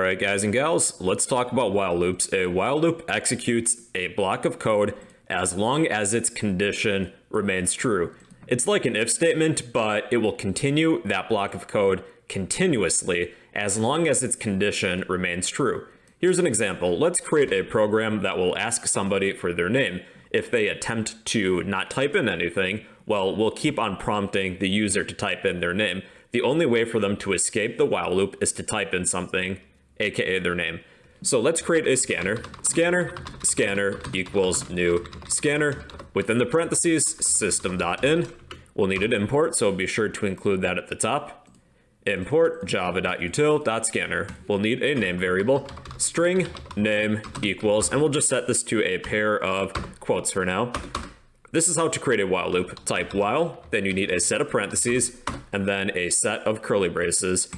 Alright guys and gals, let's talk about while loops. A while loop executes a block of code as long as its condition remains true. It's like an if statement, but it will continue that block of code continuously as long as its condition remains true. Here's an example. Let's create a program that will ask somebody for their name. If they attempt to not type in anything, well, we'll keep on prompting the user to type in their name. The only way for them to escape the while loop is to type in something, aka their name. So let's create a scanner. Scanner, scanner equals new scanner. Within the parentheses, system.in. We'll need an import, so be sure to include that at the top. Import java.util.scanner. We'll need a name variable. String name equals, and we'll just set this to a pair of quotes for now. This is how to create a while loop. Type while, then you need a set of parentheses, and then a set of curly braces.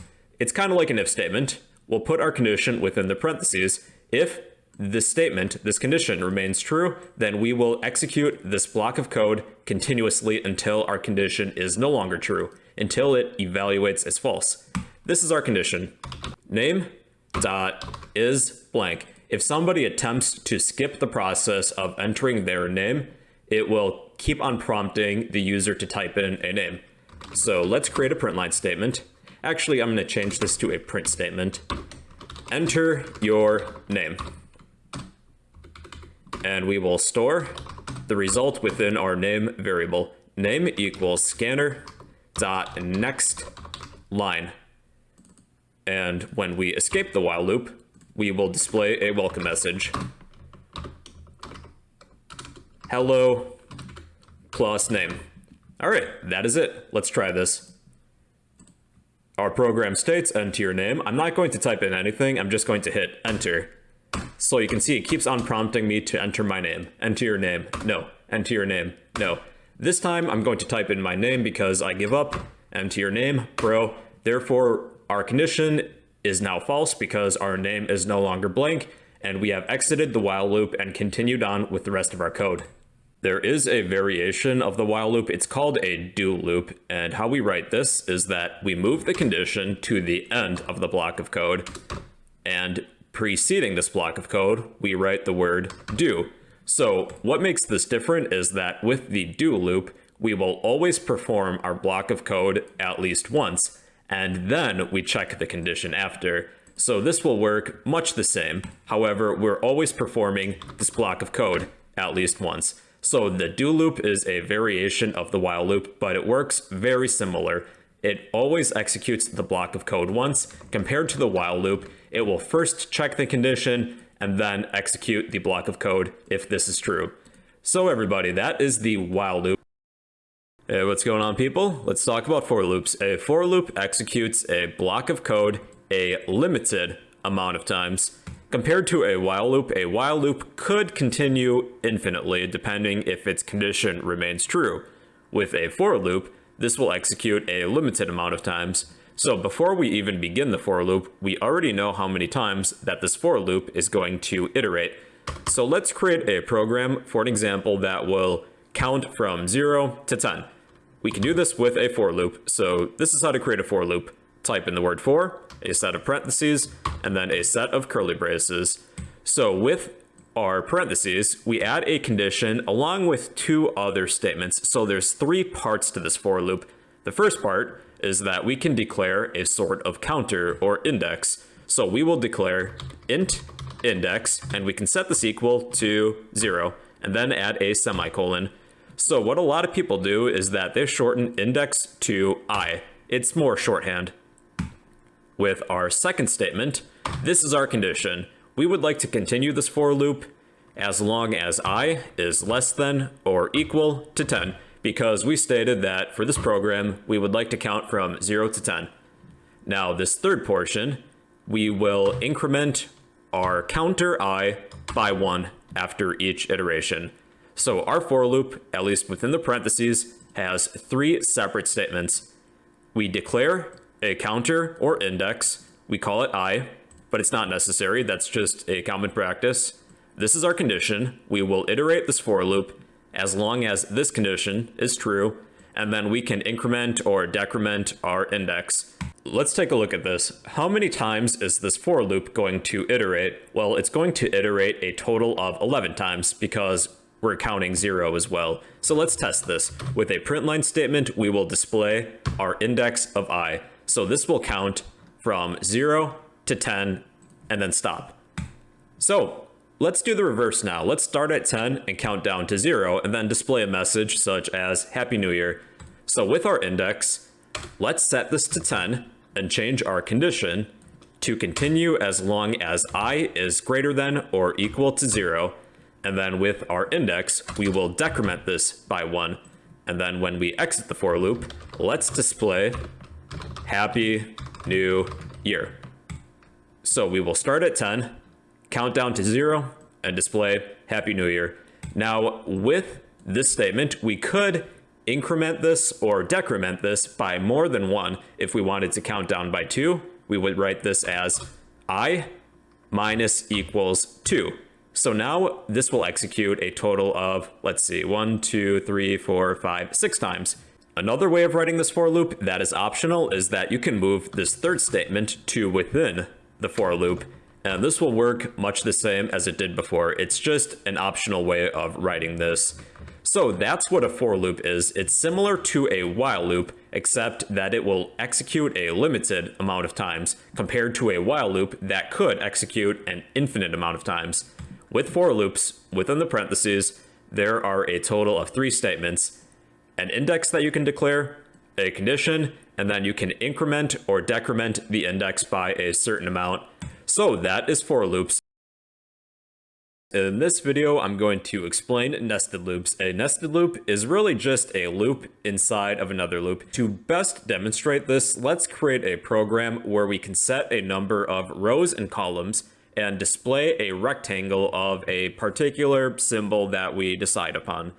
It's kind of like an if statement. We'll put our condition within the parentheses. If this statement, this condition remains true, then we will execute this block of code continuously until our condition is no longer true, until it evaluates as false. This is our condition. Name dot is blank. If somebody attempts to skip the process of entering their name, it will keep on prompting the user to type in a name. So let's create a print line statement. Actually, I'm going to change this to a print statement. Enter your name. And we will store the result within our name variable. Name equals scanner dot next line. And when we escape the while loop, we will display a welcome message hello plus name. All right, that is it. Let's try this. Our program states enter your name. I'm not going to type in anything. I'm just going to hit enter. So you can see it keeps on prompting me to enter my name. Enter your name. No. Enter your name. No. This time I'm going to type in my name because I give up. Enter your name, bro. Therefore, our condition is now false because our name is no longer blank and we have exited the while loop and continued on with the rest of our code. There is a variation of the while loop. It's called a do loop. And how we write this is that we move the condition to the end of the block of code. And preceding this block of code, we write the word do. So what makes this different is that with the do loop, we will always perform our block of code at least once, and then we check the condition after. So this will work much the same. However, we're always performing this block of code at least once. So the do loop is a variation of the while loop, but it works very similar. It always executes the block of code once. Compared to the while loop, it will first check the condition and then execute the block of code if this is true. So everybody, that is the while loop. Hey, what's going on people? Let's talk about for loops. A for loop executes a block of code a limited amount of times. Compared to a while loop, a while loop could continue infinitely depending if its condition remains true. With a for loop, this will execute a limited amount of times. So before we even begin the for loop, we already know how many times that this for loop is going to iterate. So let's create a program for an example that will count from 0 to 10. We can do this with a for loop. So this is how to create a for loop. Type in the word for, a set of parentheses, and then a set of curly braces. So with our parentheses, we add a condition along with two other statements. So there's three parts to this for loop. The first part is that we can declare a sort of counter or index. So we will declare int index, and we can set this equal to zero, and then add a semicolon. So what a lot of people do is that they shorten index to i. It's more shorthand. With our second statement, this is our condition. We would like to continue this for loop as long as i is less than or equal to 10 because we stated that for this program, we would like to count from 0 to 10. Now, this third portion, we will increment our counter i by 1 after each iteration. So our for loop, at least within the parentheses, has three separate statements. We declare a counter or index. We call it i, but it's not necessary. That's just a common practice. This is our condition. We will iterate this for loop as long as this condition is true, and then we can increment or decrement our index. Let's take a look at this. How many times is this for loop going to iterate? Well, it's going to iterate a total of 11 times because we're counting zero as well. So let's test this. With a print line statement, we will display our index of i. So this will count from zero to 10 and then stop. So let's do the reverse now. Let's start at 10 and count down to zero and then display a message such as Happy New Year. So with our index, let's set this to 10 and change our condition to continue as long as i is greater than or equal to 0. And then with our index, we will decrement this by 1. And then when we exit the for loop, let's display Happy New Year. So we will start at 10, count down to 0, and display Happy New Year. Now, with this statement, we could increment this or decrement this by more than one. If we wanted to count down by two, we would write this as i minus equals 2. So now this will execute a total of, let's see, one, two, three, four, five, six times. Another way of writing this for loop that is optional is that you can move this third statement to within the for loop. And this will work much the same as it did before. It's just an optional way of writing this. So that's what a for loop is. It's similar to a while loop, except that it will execute a limited amount of times compared to a while loop that could execute an infinite amount of times. With for loops, within the parentheses, there are a total of three statements, an index that you can declare, a condition, and then you can increment or decrement the index by a certain amount. So that is for loops. In this video, I'm going to explain nested loops. A nested loop is really just a loop inside of another loop. To best demonstrate this, let's create a program where we can set a number of rows and columns and display a rectangle of a particular symbol that we decide upon.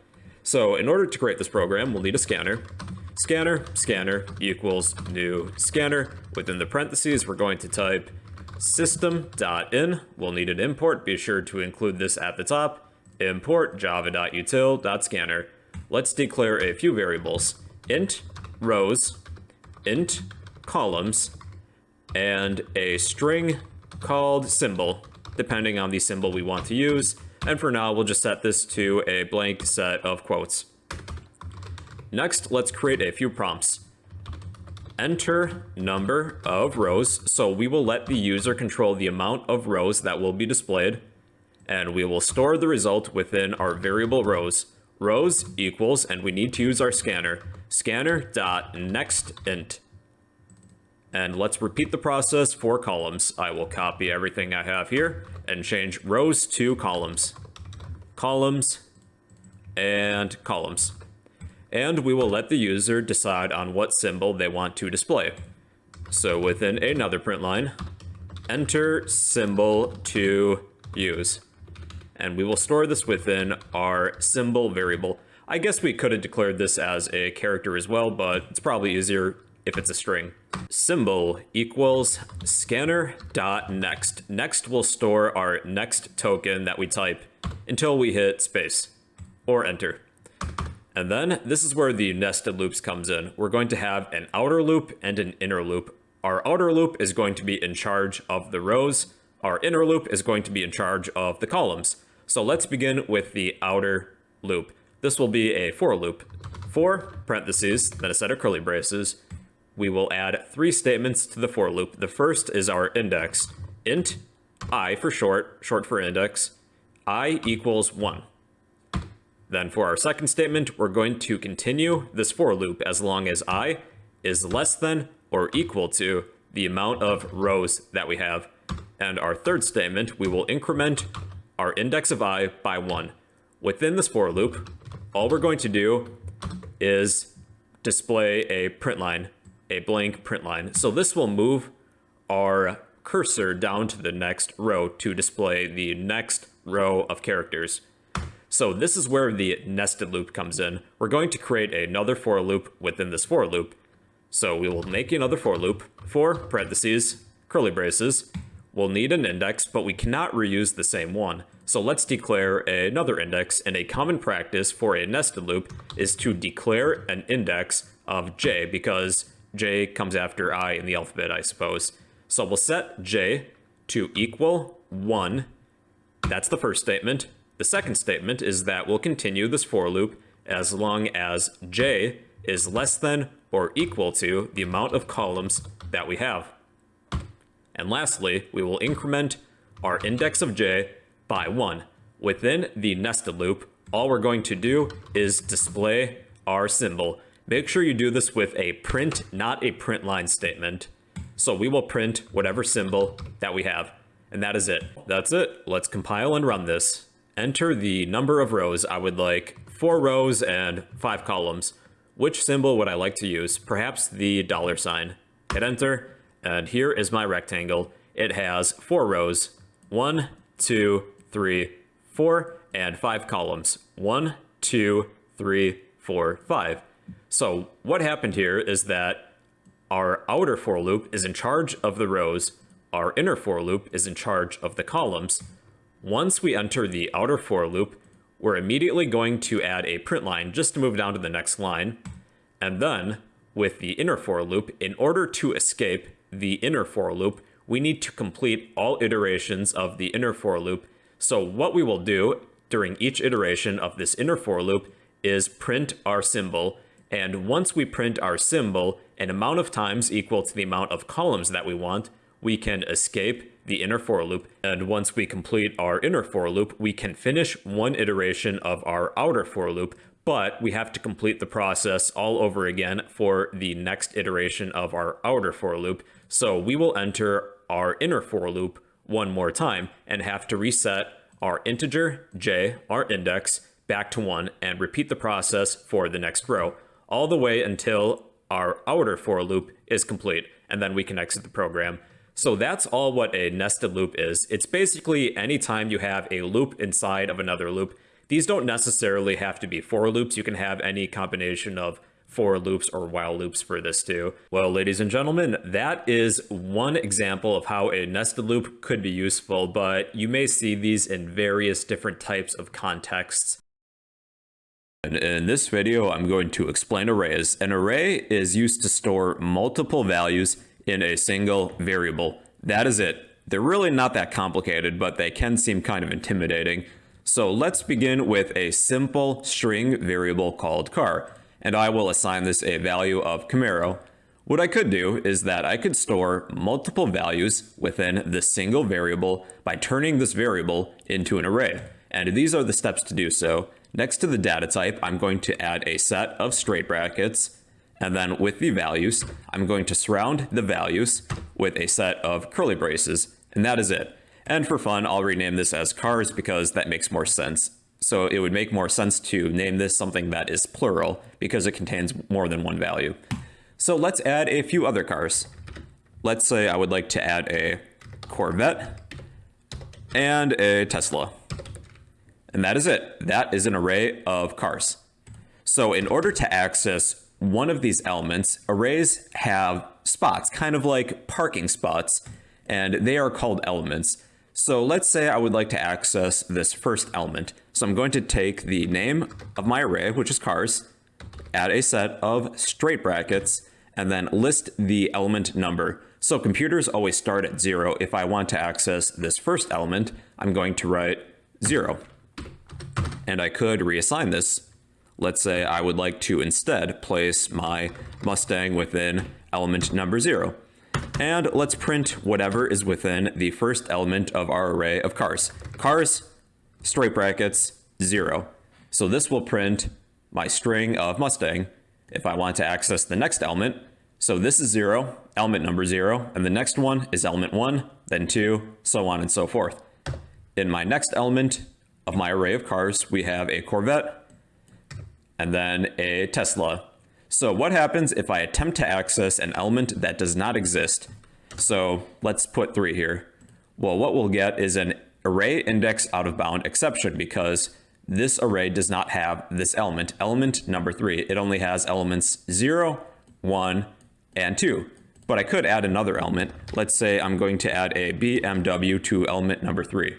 So in order to create this program, we'll need a scanner. Scanner, scanner equals new scanner. Within the parentheses, we're going to type system.in. We'll need an import. Be sure to include this at the top. Import java.util.scanner. Let's declare a few variables. int rows, int columns, and a string called symbol, depending on the symbol we want to use. And for now, we'll just set this to a blank set of quotes. Next, let's create a few prompts enter number of rows. So we will let the user control the amount of rows that will be displayed. And we will store the result within our variable rows. Rows equals, and we need to use our scanner, scanner dot next int. And let's repeat the process for columns. I will copy everything I have here and change rows to columns. Columns and columns and we will let the user decide on what symbol they want to display. So within another print line, enter symbol to use. And we will store this within our symbol variable. I guess we could have declared this as a character as well, but it's probably easier if it's a string. Symbol equals scanner dot next. Next will store our next token that we type until we hit space or enter. And then this is where the nested loops comes in. We're going to have an outer loop and an inner loop. Our outer loop is going to be in charge of the rows. Our inner loop is going to be in charge of the columns. So let's begin with the outer loop. This will be a for loop. For parentheses, then a set of curly braces, we will add three statements to the for loop. The first is our index. int i for short, short for index, i equals 1. Then for our second statement, we're going to continue this for loop as long as i is less than or equal to the amount of rows that we have. And our third statement, we will increment our index of i by 1. Within this for loop, all we're going to do is display a print line, a blank print line. So this will move our cursor down to the next row to display the next row of characters. So this is where the nested loop comes in. We're going to create another for loop within this for loop. So we will make another for loop for parentheses, curly braces. We'll need an index, but we cannot reuse the same one. So let's declare another index, and a common practice for a nested loop is to declare an index of j, because J comes after I in the alphabet, I suppose. So we'll set J to equal 1. That's the first statement. The second statement is that we'll continue this for loop as long as J is less than or equal to the amount of columns that we have. And lastly, we will increment our index of j by 1. Within the nested loop, all we're going to do is display our symbol. Make sure you do this with a print, not a print line statement. So we will print whatever symbol that we have. And that is it. That's it. Let's compile and run this. Enter the number of rows. I would like four rows and five columns. Which symbol would I like to use? Perhaps the dollar sign. Hit enter, and here is my rectangle. It has four rows. One, two, three, four, and five columns. One, two, three, four, five. So what happened here is that our outer for loop is in charge of the rows, our inner for loop is in charge of the columns. Once we enter the outer for loop, we're immediately going to add a print line just to move down to the next line. And then, with the inner for loop, in order to escape the inner for loop, we need to complete all iterations of the inner for loop. So what we will do during each iteration of this inner for loop is print our symbol. And once we print our symbol, an amount of times equal to the amount of columns that we want, we can escape the inner for loop. And once we complete our inner for loop, we can finish one iteration of our outer for loop, but we have to complete the process all over again for the next iteration of our outer for loop. So we will enter our inner for loop one more time and have to reset our integer j, our index, back to 1 and repeat the process for the next row, all the way until our outer for loop is complete, and then we can exit the program. So that's all what a nested loop is. It's basically anytime you have a loop inside of another loop. These don't necessarily have to be for loops. You can have any combination of for loops or while loops for this too. Well, ladies and gentlemen, that is one example of how a nested loop could be useful, but you may see these in various different types of contexts. In this video, I'm going to explain arrays. An array is used to store multiple values in a single variable. That is it. They're really not that complicated, but they can seem kind of intimidating. So let's begin with a simple string variable called car, and I will assign this a value of Camaro. What I could do is that I could store multiple values within the single variable by turning this variable into an array. And these are the steps to do so. Next to the data type, I'm going to add a set of straight brackets and then with the values, I'm going to surround the values with a set of curly braces, and that is it. And for fun, I'll rename this as cars because that makes more sense. So it would make more sense to name this something that is plural because it contains more than one value. So let's add a few other cars. Let's say I would like to add a Corvette and a Tesla. And that is it. That is an array of cars. So in order to access one of these elements, arrays have spots, kind of like parking spots, and they are called elements. So let's say I would like to access this first element. So I'm going to take the name of my array, which is cars, add a set of straight brackets, and then list the element number. So computers always start at zero. If I want to access this first element, I'm going to write zero. And I could reassign this Let's say I would like to instead place my Mustang within element number zero. And let's print whatever is within the first element of our array of cars. Cars, straight brackets, zero. So this will print my string of Mustang if I want to access the next element. So this is zero, element number zero, and the next one is element one, then two, so on and so forth. In my next element of my array of cars, we have a Corvette, and then a Tesla. So what happens if I attempt to access an element that does not exist? So let's put three here. Well, what we'll get is an array index out of bound exception because this array does not have this element, element number three. It only has elements zero, one, and two. But I could add another element. Let's say I'm going to add a BMW to element number three.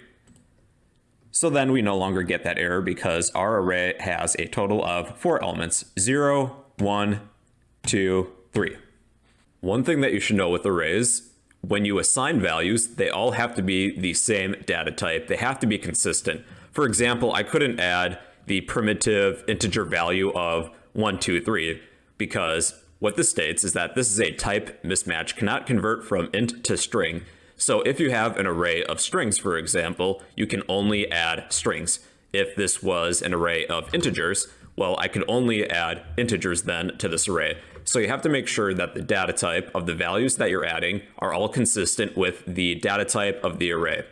So then we no longer get that error because our array has a total of four elements, 0, 1, 2, 3. One thing that you should know with arrays, when you assign values, they all have to be the same data type. They have to be consistent. For example, I couldn't add the primitive integer value of 1, 2, 3 because what this states is that this is a type mismatch, cannot convert from int to string. So if you have an array of strings, for example, you can only add strings. If this was an array of integers, well, I could only add integers then to this array. So you have to make sure that the data type of the values that you're adding are all consistent with the data type of the array.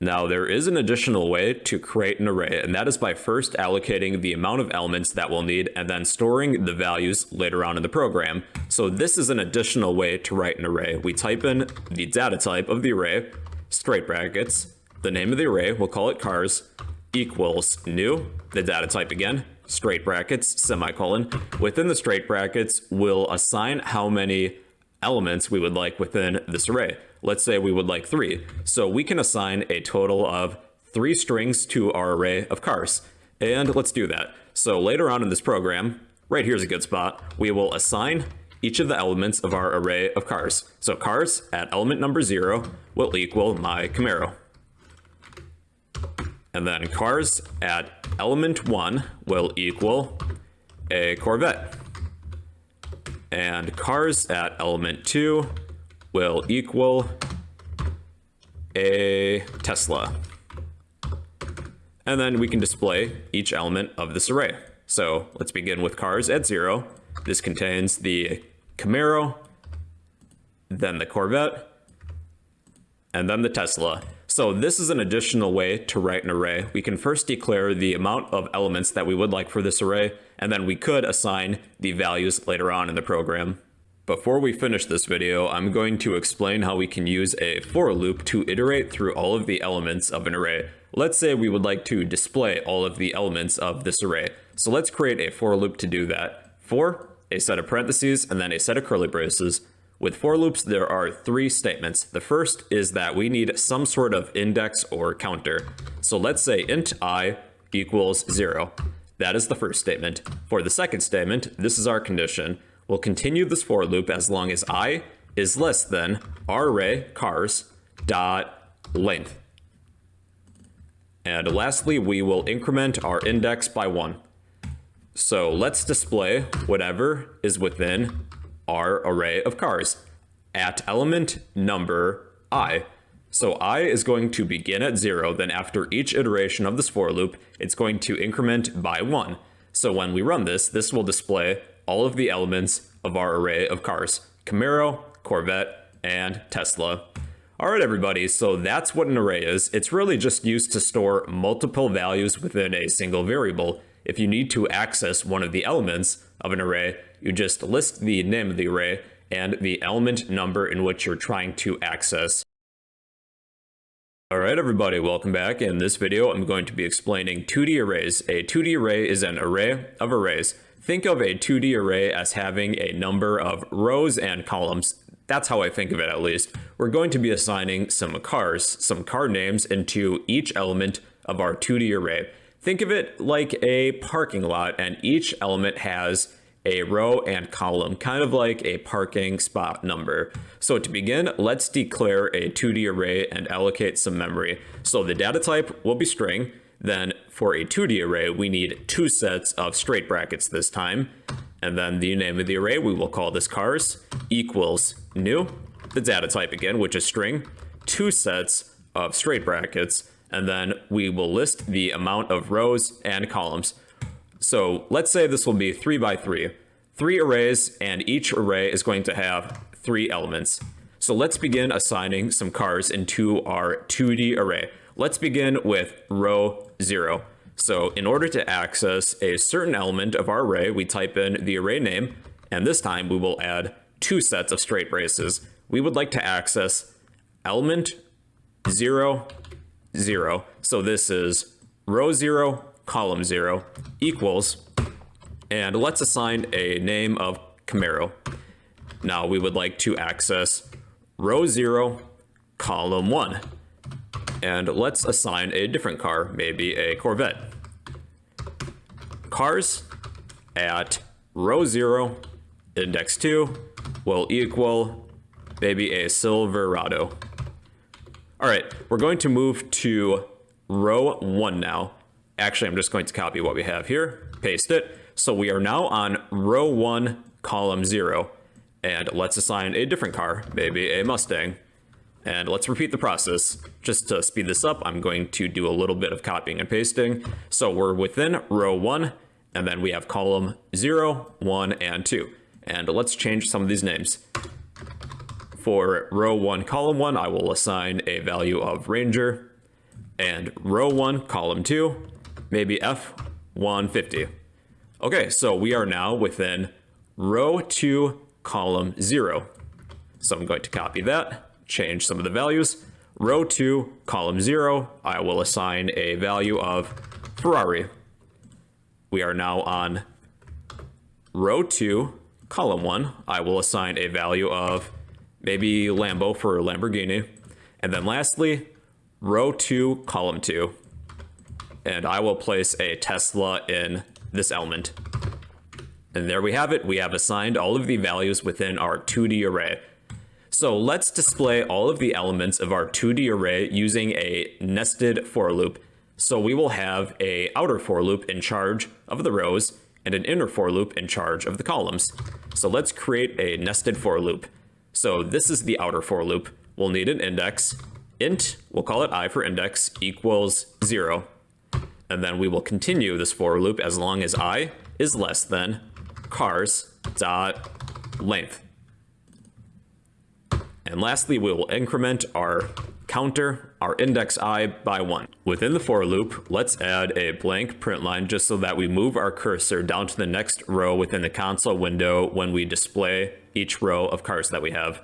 Now there is an additional way to create an array and that is by first allocating the amount of elements that we'll need and then storing the values later on in the program. So this is an additional way to write an array. We type in the data type of the array, straight brackets, the name of the array, we'll call it cars, equals new, the data type again, straight brackets, semicolon. Within the straight brackets, we'll assign how many elements we would like within this array. Let's say we would like three. So we can assign a total of three strings to our array of cars. And let's do that. So later on in this program, right here's a good spot, we will assign each of the elements of our array of cars. So cars at element number zero will equal my Camaro. And then cars at element one will equal a Corvette. And cars at element two will equal a Tesla. And then we can display each element of this array. So let's begin with cars at zero. This contains the Camaro, then the Corvette, and then the Tesla. So this is an additional way to write an array. We can first declare the amount of elements that we would like for this array, and then we could assign the values later on in the program. Before we finish this video, I'm going to explain how we can use a for loop to iterate through all of the elements of an array. Let's say we would like to display all of the elements of this array. So let's create a for loop to do that. For, a set of parentheses, and then a set of curly braces, with for loops, there are three statements. The first is that we need some sort of index or counter. So let's say int i equals zero. That is the first statement. For the second statement, this is our condition. We'll continue this for loop as long as i is less than array cars dot length. And lastly, we will increment our index by one. So let's display whatever is within our array of cars at element number i. So i is going to begin at 0, then after each iteration of this for loop, it's going to increment by 1. So when we run this, this will display all of the elements of our array of cars. Camaro, Corvette, and Tesla. Alright everybody, so that's what an array is. It's really just used to store multiple values within a single variable. If you need to access one of the elements of an array, you just list the name of the array and the element number in which you're trying to access. Alright everybody, welcome back. In this video, I'm going to be explaining 2D arrays. A 2D array is an array of arrays. Think of a 2D array as having a number of rows and columns. That's how I think of it at least. We're going to be assigning some cars, some car names into each element of our 2D array. Think of it like a parking lot and each element has a row and column, kind of like a parking spot number. So to begin, let's declare a 2D array and allocate some memory. So the data type will be string. Then for a 2D array, we need two sets of straight brackets this time. And then the name of the array, we will call this cars equals new. The data type again, which is string, two sets of straight brackets. And then we will list the amount of rows and columns. So let's say this will be three by three, three arrays, and each array is going to have three elements. So let's begin assigning some cars into our 2D array. Let's begin with row zero. So in order to access a certain element of our array, we type in the array name, and this time we will add two sets of straight braces. We would like to access element zero, zero. So this is row zero, column 0 equals, and let's assign a name of Camaro. Now we would like to access row 0, column 1. And let's assign a different car, maybe a Corvette. Cars at row 0, index 2, will equal maybe a Silverado. All right, we're going to move to row one now. Actually, I'm just going to copy what we have here, paste it. So we are now on row one, column zero. And let's assign a different car, maybe a Mustang. And let's repeat the process. Just to speed this up, I'm going to do a little bit of copying and pasting. So we're within row one, and then we have column zero, one, and two. And let's change some of these names. For row one, column one, I will assign a value of Ranger. And row one, column two, maybe F150. Okay, so we are now within row two, column zero. So I'm going to copy that, change some of the values. Row two, column zero, I will assign a value of Ferrari. We are now on row two, column one. I will assign a value of maybe Lambo for Lamborghini. And then lastly, row two, column two. And I will place a Tesla in this element. And there we have it. We have assigned all of the values within our 2D array. So let's display all of the elements of our 2D array using a nested for loop. So we will have a outer for loop in charge of the rows and an inner for loop in charge of the columns. So let's create a nested for loop. So this is the outer for loop. We'll need an index. int, we'll call it i for index, equals 0. And then we will continue this for loop as long as i is less than cars dot length. And lastly, we will increment our counter, our index i by one. Within the for loop, let's add a blank print line just so that we move our cursor down to the next row within the console window when we display each row of cars that we have.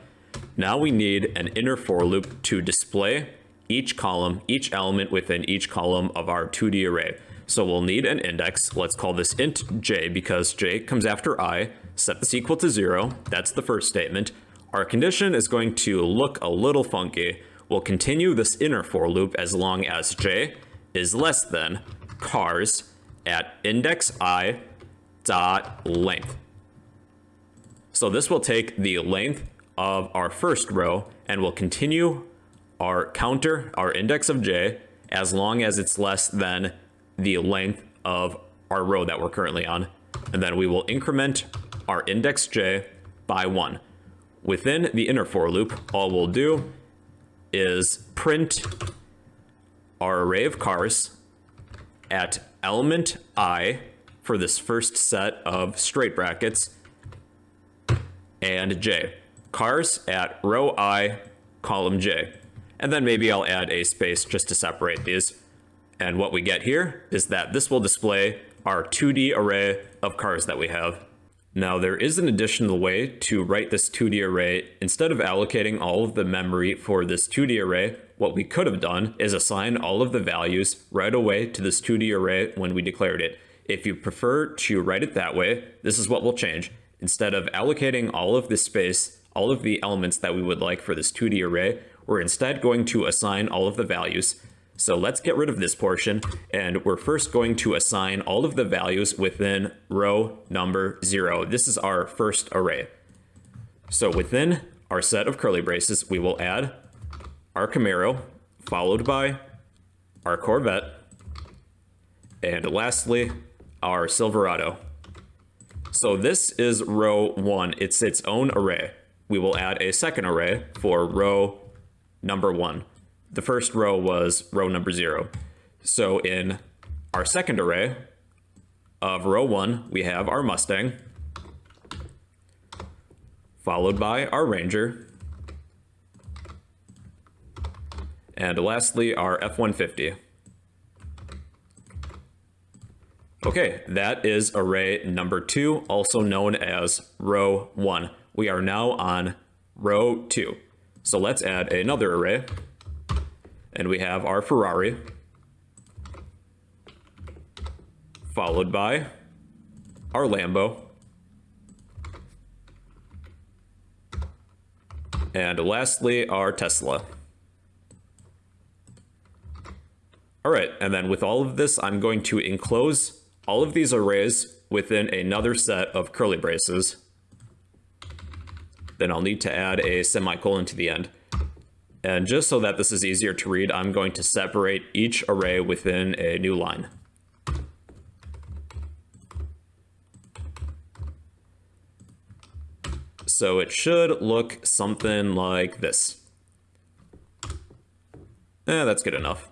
Now we need an inner for loop to display each column, each element within each column of our 2D array. So we'll need an index. Let's call this int j because j comes after i. Set this equal to zero. That's the first statement. Our condition is going to look a little funky. We'll continue this inner for loop as long as j is less than cars at index i dot length. So this will take the length of our first row and we'll continue our counter, our index of j, as long as it's less than the length of our row that we're currently on. And then we will increment our index j by one. Within the inner for loop, all we'll do is print our array of cars at element i for this first set of straight brackets and j. Cars at row i, column j. And then maybe I'll add a space just to separate these. And what we get here is that this will display our 2D array of cars that we have. Now there is an additional way to write this 2D array. Instead of allocating all of the memory for this 2D array, what we could have done is assign all of the values right away to this 2D array when we declared it. If you prefer to write it that way, this is what will change. Instead of allocating all of the space, all of the elements that we would like for this 2D array, we're instead going to assign all of the values. So let's get rid of this portion, and we're first going to assign all of the values within row number zero. This is our first array. So within our set of curly braces, we will add our Camaro, followed by our Corvette, and lastly, our Silverado. So this is row one. It's its own array. We will add a second array for row number one the first row was row number zero. So in our second array of row one, we have our Mustang, followed by our Ranger, and lastly, our F-150. Okay, that is array number two, also known as row one. We are now on row two. So let's add another array and we have our Ferrari, followed by our Lambo, and lastly, our Tesla. All right, and then with all of this, I'm going to enclose all of these arrays within another set of curly braces. then I'll need to add a semicolon to the end. And just so that this is easier to read, I'm going to separate each array within a new line. So it should look something like this. Eh, that's good enough.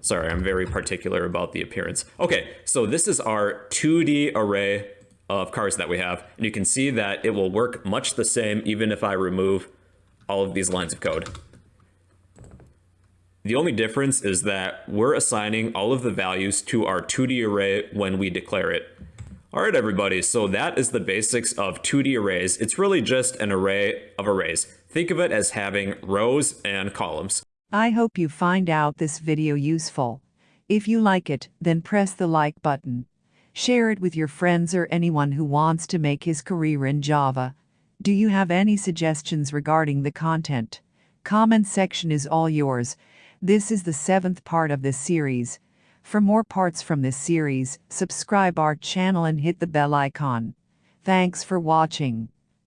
Sorry, I'm very particular about the appearance. Okay, so this is our 2D array of cars that we have. And you can see that it will work much the same even if I remove all of these lines of code. The only difference is that we're assigning all of the values to our 2D array when we declare it. All right, everybody, so that is the basics of 2D arrays. It's really just an array of arrays. Think of it as having rows and columns. I hope you find out this video useful. If you like it, then press the like button. Share it with your friends or anyone who wants to make his career in Java. Do you have any suggestions regarding the content? Comment section is all yours. This is the seventh part of this series. For more parts from this series, subscribe our channel and hit the bell icon. Thanks for watching.